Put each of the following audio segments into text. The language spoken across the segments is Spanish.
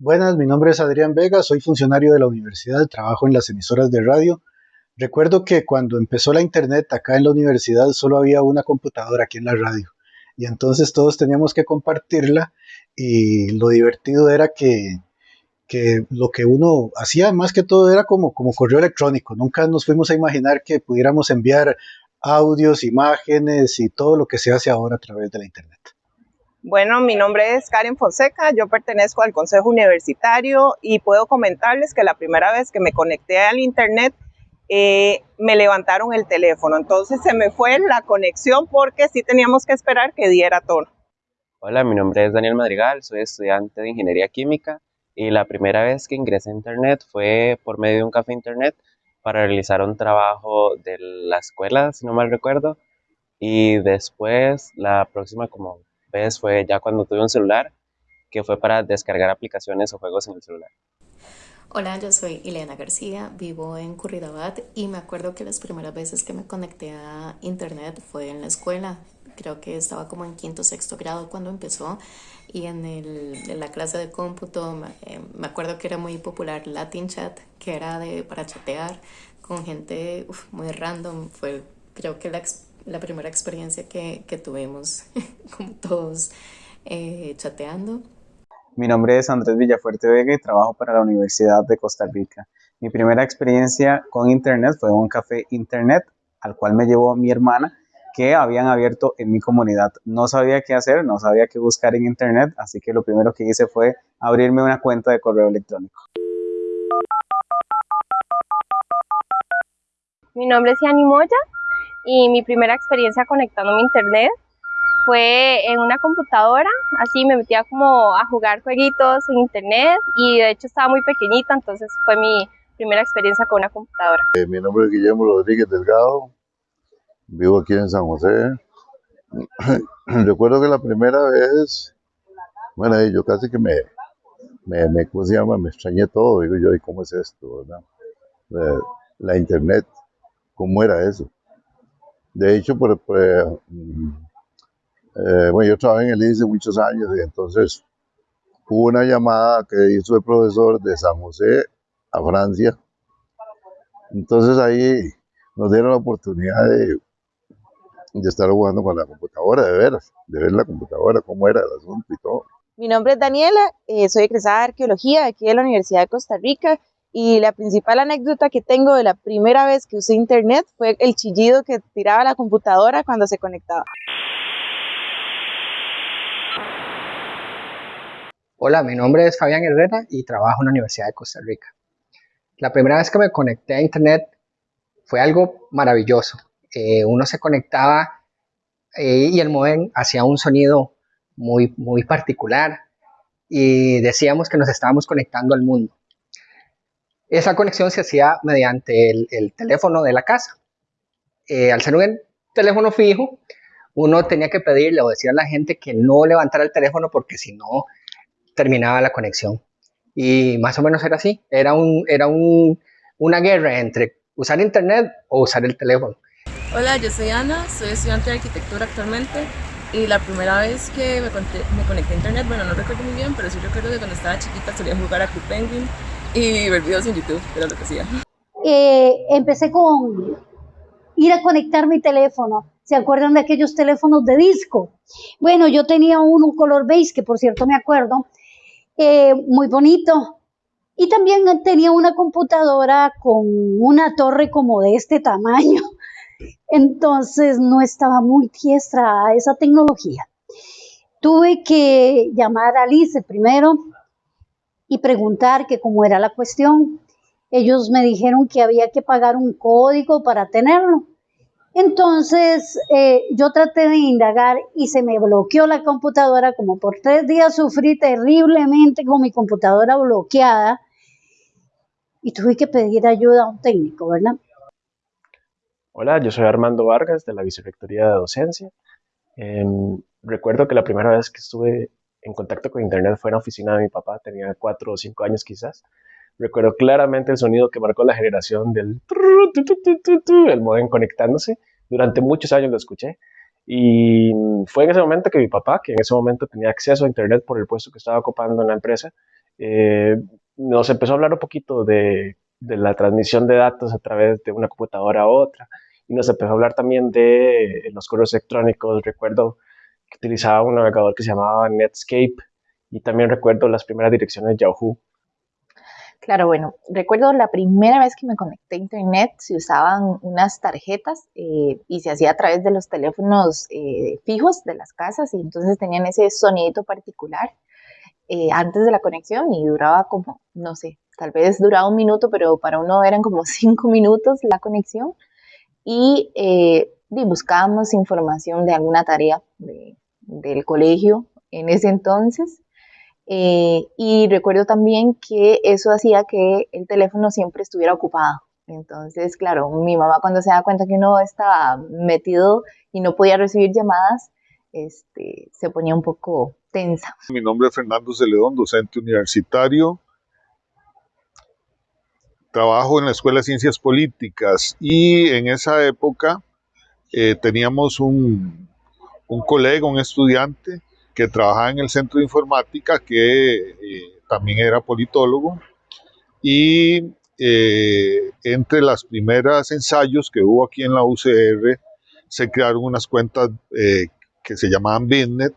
Buenas, mi nombre es Adrián Vega, soy funcionario de la universidad, trabajo en las emisoras de radio. Recuerdo que cuando empezó la internet acá en la universidad solo había una computadora aquí en la radio y entonces todos teníamos que compartirla y lo divertido era que, que lo que uno hacía más que todo era como, como correo electrónico. Nunca nos fuimos a imaginar que pudiéramos enviar audios, imágenes y todo lo que se hace ahora a través de la internet. Bueno, mi nombre es Karen Fonseca, yo pertenezco al Consejo Universitario y puedo comentarles que la primera vez que me conecté al Internet eh, me levantaron el teléfono, entonces se me fue la conexión porque sí teníamos que esperar que diera tono. Hola, mi nombre es Daniel Madrigal, soy estudiante de Ingeniería Química y la primera vez que ingresé a Internet fue por medio de un café Internet para realizar un trabajo de la escuela, si no mal recuerdo, y después la próxima como vez fue ya cuando tuve un celular, que fue para descargar aplicaciones o juegos en el celular. Hola, yo soy Ileana García, vivo en Curridabat y me acuerdo que las primeras veces que me conecté a internet fue en la escuela. Creo que estaba como en quinto sexto grado cuando empezó y en, el, en la clase de cómputo eh, me acuerdo que era muy popular Latin Chat, que era de, para chatear con gente muy random. Fue creo que la, la primera experiencia que, que tuvimos como todos eh, chateando. Mi nombre es Andrés Villafuerte Vega y trabajo para la Universidad de Costa Rica. Mi primera experiencia con Internet fue un café Internet al cual me llevó mi hermana que habían abierto en mi comunidad. No sabía qué hacer, no sabía qué buscar en Internet, así que lo primero que hice fue abrirme una cuenta de correo electrónico. Mi nombre es Yani Moya y mi primera experiencia conectándome a Internet fue en una computadora, así me metía como a jugar jueguitos en internet y de hecho estaba muy pequeñita, entonces fue mi primera experiencia con una computadora. Eh, mi nombre es Guillermo Rodríguez Delgado, vivo aquí en San José. Recuerdo que la primera vez, bueno, yo casi que me, me, me. Me extrañé todo, digo yo, ¿y cómo es esto? La, internet, ¿cómo era eso? De hecho, por, por eh, bueno, yo trabajé en el ICE muchos años y entonces hubo una llamada que hizo el profesor de San José a Francia. Entonces ahí nos dieron la oportunidad de, estar jugando con la computadora, de ver, de ver la computadora, cómo era el asunto y todo. Mi nombre es Daniela, eh, soy egresada de Arqueología aquí de la Universidad de Costa Rica y la principal anécdota que tengo de la primera vez que usé internet fue el chillido que tiraba la computadora cuando se conectaba. Hola, mi nombre es Fabián Herrera y trabajo en la Universidad de Costa Rica. La primera vez que me conecté a Internet fue algo maravilloso. Eh, uno se conectaba eh, y el modem hacía un sonido muy, muy particular y decíamos que nos estábamos conectando al mundo. Esa conexión se hacía mediante el, teléfono de la casa. Eh, al ser un teléfono fijo, uno tenía que pedirle o decir a la gente que no levantara el teléfono porque si no terminaba la conexión. Y más o menos era así, era, un, era un, una guerra entre usar internet o usar el teléfono. Hola, yo soy Ana, soy estudiante de arquitectura actualmente y la primera vez que me, me conecté a internet, bueno, no recuerdo muy bien, pero sí recuerdo que cuando estaba chiquita solía jugar a Club Penguin y ver videos en YouTube, era lo que hacía. Eh, empecé con ir a conectar mi teléfono. ¿Se acuerdan de aquellos teléfonos de disco? Bueno, yo tenía uno color beige, que por cierto me acuerdo, eh, muy bonito. Y también tenía una computadora con una torre como de este tamaño. Entonces no estaba muy diestra a esa tecnología. Tuve que llamar a Alice primero y preguntar que cómo era la cuestión. Ellos me dijeron que había que pagar un código para tenerlo. Entonces eh, yo traté de indagar y se me bloqueó la computadora, como por tres días sufrí terriblemente con mi computadora bloqueada y tuve que pedir ayuda a un técnico, ¿verdad? Hola, yo soy Armando Vargas de la Vicerrectoría de Docencia. Em, recuerdo que la primera vez que estuve en contacto con Internet fue en la oficina de mi papá, tenía cuatro o cinco años quizás. Recuerdo claramente el sonido que marcó la generación del el modem conectándose. Durante muchos años lo escuché. Y fue en ese momento que mi papá, que en ese momento tenía acceso a Internet por el puesto que estaba ocupando en la empresa, eh, nos empezó a hablar un poquito de, de la transmisión de datos a través de una computadora a otra y nos empezó a hablar también de los correos electrónicos. Recuerdo que utilizaba un navegador que se llamaba Netscape y también recuerdo las primeras direcciones de Yahoo. Claro, bueno, recuerdo la primera vez que me conecté a internet, se usaban unas tarjetas eh, y se hacía a través de los teléfonos eh, fijos de las casas y entonces tenían ese sonidito particular eh, antes de la conexión y duraba como, no sé, tal vez duraba un minuto, pero para uno eran como cinco minutos la conexión y, eh, buscábamos información de alguna tarea del colegio en ese entonces. Eh, y recuerdo también que eso hacía que el teléfono siempre estuviera ocupado. Entonces, claro, mi mamá cuando se da cuenta que uno estaba metido y no podía recibir llamadas, este, se ponía un poco tensa. Mi nombre es Fernando Celedón, docente universitario trabajo en la Escuela de Ciencias Políticas y en esa época eh, teníamos un, un, colega, un estudiante que trabajaba en el centro de informática que eh, también era politólogo y eh, entre las primeras ensayos que hubo aquí en la UCR se crearon unas cuentas que se llamaban Bitnet,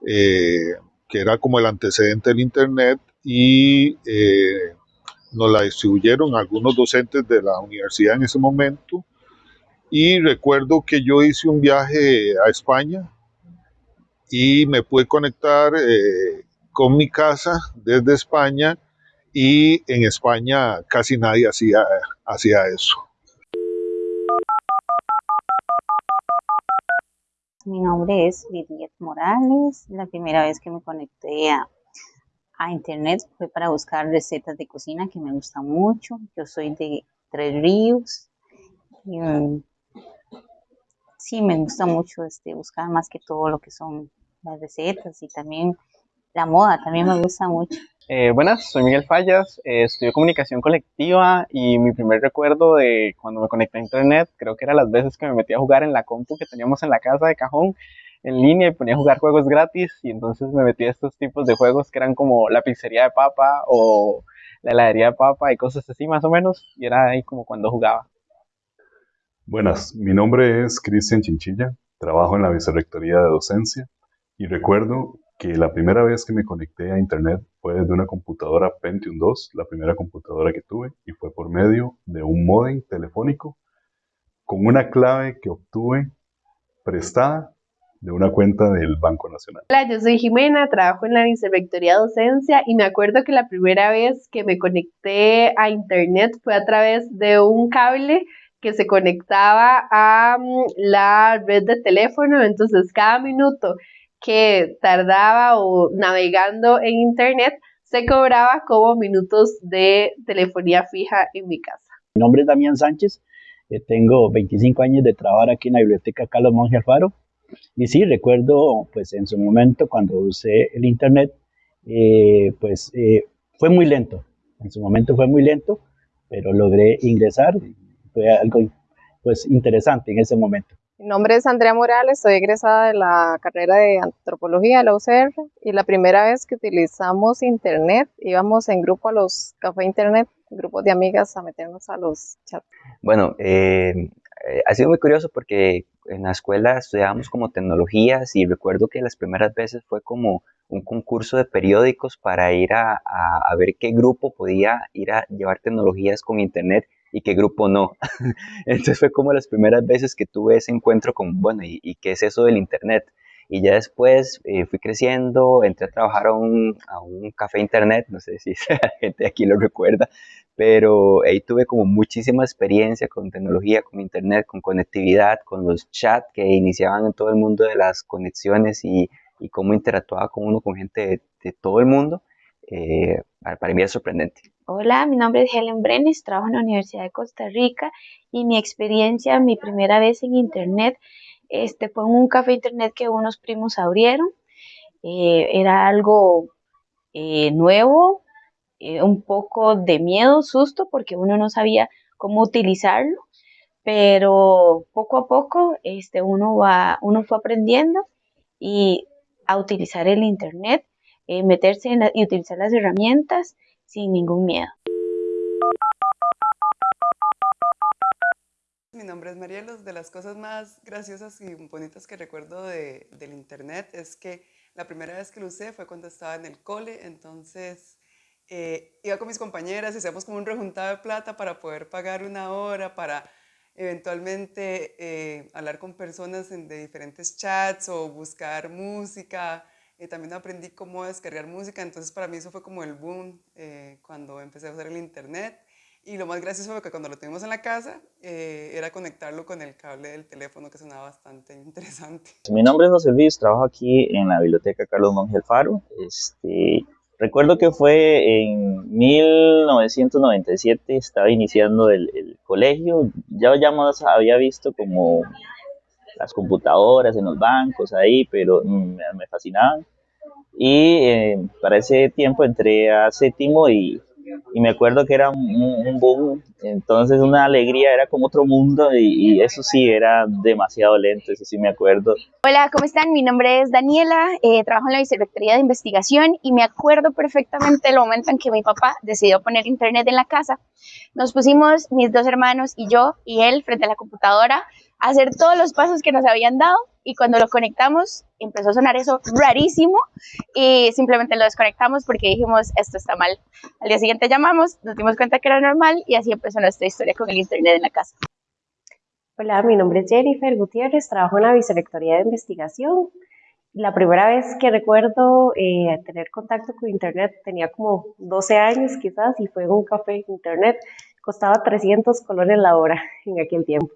que era como el antecedente del Internet y nos la distribuyeron algunos docentes de la universidad en ese momento. Y recuerdo que yo hice un viaje a España y me pude conectar eh, con mi casa desde España y en España casi nadie hacía, hacía eso. Mi nombre es Lidia Morales. La primera vez que me conecté a a internet fue para buscar recetas de cocina que me gustan mucho. Yo soy de Tres Ríos. Mm, sí, me gusta mucho este, buscar más que todo lo que son las recetas y también la moda, también me gusta mucho. Eh, buenas, soy Miguel Fallas, eh, estudio comunicación colectiva y mi primer recuerdo de cuando me conecté a internet, creo que era las veces que me metí a jugar en la compu que teníamos en la casa de cajón en línea y ponía a jugar juegos gratis y entonces me metí a estos tipos de juegos que eran como la pizzería de papa o la heladería de papa y cosas así más o menos y era ahí como cuando jugaba. Buenas, mi nombre es Cristian Chinchilla, trabajo en la Vicerrectoría de Docencia y recuerdo que la primera vez que me conecté a internet fue desde una computadora Pentium 2, la primera computadora que tuve, y fue por medio de un modem telefónico con una clave que obtuve prestada de una cuenta del Banco Nacional. Hola, yo soy Jimena, trabajo en la Vicerrectoría Docencia y me acuerdo que la primera vez que me conecté a Internet fue a través de un cable que se conectaba a mm, la red de teléfono, entonces cada minuto que tardaba o navegando en Internet se cobraba como minutos de telefonía fija en mi casa. Mi nombre es Damián Sánchez, eh, tengo 25 años de trabajar aquí en la Biblioteca Carlos Monge Alfaro. Y sí, recuerdo pues en su momento cuando usé el internet, eh, pues eh, fue muy lento, en su momento fue muy lento, pero logré ingresar, fue algo pues interesante en ese momento. Mi nombre es Andrea Morales, soy egresada de la carrera de antropología de la UCR y la primera vez que utilizamos internet íbamos en grupo a los cafés internet, grupos de amigas a meternos a los chats. Bueno, eh, ha sido muy curioso porque en la escuela estudiábamos como tecnologías y recuerdo que las primeras veces fue como un concurso de periódicos para ir a, a, ver qué grupo podía ir a llevar tecnologías con internet y qué grupo no. Entonces fue como las primeras veces que tuve ese encuentro con, bueno, ¿y, qué es eso del internet? Y ya después eh, fui creciendo, entré a trabajar a un, a un café internet, no sé si la gente aquí lo recuerda, pero ahí tuve como muchísima experiencia con tecnología, con internet, con conectividad, con los chats que iniciaban en todo el mundo de las conexiones y, y cómo interactuaba con uno con gente de, todo el mundo. Eh, para mí es sorprendente. Hola, mi nombre es Helen Brenes, trabajo en la Universidad de Costa Rica y mi experiencia, mi primera vez en Internet, este, fue en un café Internet que unos primos abrieron. Eh, era algo eh, nuevo, un poco de miedo, susto, porque uno no sabía cómo utilizarlo, pero poco a poco este, uno, uno fue aprendiendo y a utilizar el Internet, eh, meterse y utilizar las herramientas sin ningún miedo. Mi nombre es Marielos. De las cosas más graciosas y bonitas que recuerdo de, del Internet es que la primera vez que lo usé fue cuando estaba en el cole, entonces eh, iba con mis compañeras y hacíamos como un rejuntado de plata para poder pagar una hora, para eventualmente eh, hablar con personas en, de diferentes chats o buscar música. Eh, también aprendí cómo descargar música, entonces para mí eso fue como el boom eh, cuando empecé a usar el internet. Y lo más gracioso fue que cuando lo tuvimos en la casa era conectarlo con el cable del teléfono que sonaba bastante interesante. Mi nombre es José Luis, trabajo aquí en la biblioteca Carlos Monge Alfaro. Este, Recuerdo que fue en 1997, estaba iniciando el, colegio, ya, ya había visto como las computadoras en los bancos ahí, pero me, me fascinaban. Y eh, para ese tiempo entré a séptimo y y me acuerdo que era un, boom, entonces una alegría, era como otro mundo y, eso sí, era demasiado lento, eso sí me acuerdo. Hola, ¿cómo están? Mi nombre es Daniela, eh, trabajo en la Vicerrectoría de Investigación y me acuerdo perfectamente el momento en que mi papá decidió poner internet en la casa. Nos pusimos mis dos hermanos y yo y él frente a la computadora hacer todos los pasos que nos habían dado y cuando lo conectamos empezó a sonar eso rarísimo y simplemente lo desconectamos porque dijimos esto está mal. Al día siguiente llamamos, nos dimos cuenta que era normal y así empezó nuestra historia con el internet en la casa. Hola, mi nombre es Jennifer Gutiérrez, trabajo en la Vicerrectoría de Investigación. La primera vez que recuerdo eh, tener contacto con internet tenía como 12 años quizás y fue en un café internet. Costaba 300 colones la hora en aquel tiempo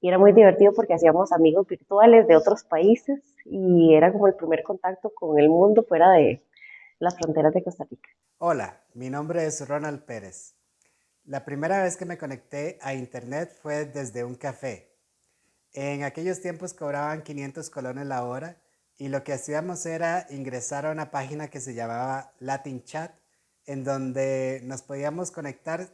y era muy divertido porque hacíamos amigos virtuales de otros países y era como el primer contacto con el mundo fuera de las fronteras de Costa Rica. Hola, mi nombre es Ronald Pérez. La primera vez que me conecté a internet fue desde un café. En aquellos tiempos cobraban 500 colones la hora y lo que hacíamos era ingresar a una página que se llamaba Latin Chat en donde nos podíamos conectar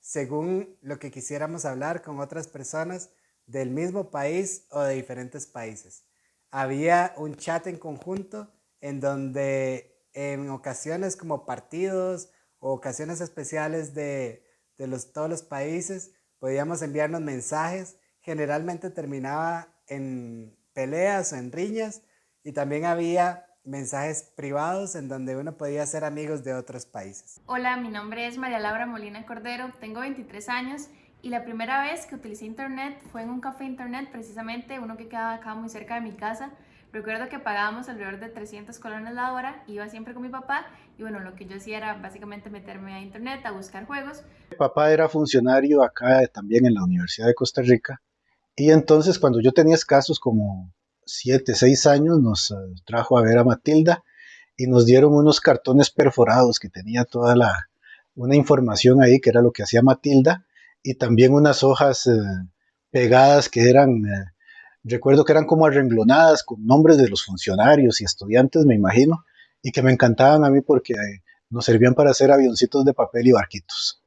según lo que quisiéramos hablar con otras personas del mismo país o de diferentes países. Había un chat en conjunto en donde en ocasiones como partidos o ocasiones especiales de, los, todos los países podíamos enviarnos mensajes. Generalmente terminaba en peleas o en riñas y también había mensajes privados en donde uno podía ser amigos de otros países. Hola, mi nombre es María Laura Molina Cordero, tengo 23 años y la primera vez que utilicé internet fue en un café internet, precisamente uno que quedaba acá muy cerca de mi casa. Recuerdo que pagábamos alrededor de 300 colones la hora, iba siempre con mi papá y bueno, lo que yo hacía era básicamente meterme a internet a buscar juegos. Mi papá era funcionario acá también en la Universidad de Costa Rica y entonces cuando yo tenía escasos como 7, 6 años nos eh, trajo a ver a Matilda y nos dieron unos cartones perforados que tenía toda la una información ahí que era lo que hacía Matilda y también unas hojas eh, pegadas que eran, eh, recuerdo que eran como arrenglonadas con nombres de los funcionarios y estudiantes, me imagino, y que me encantaban a mí porque eh, nos servían para hacer avioncitos de papel y barquitos.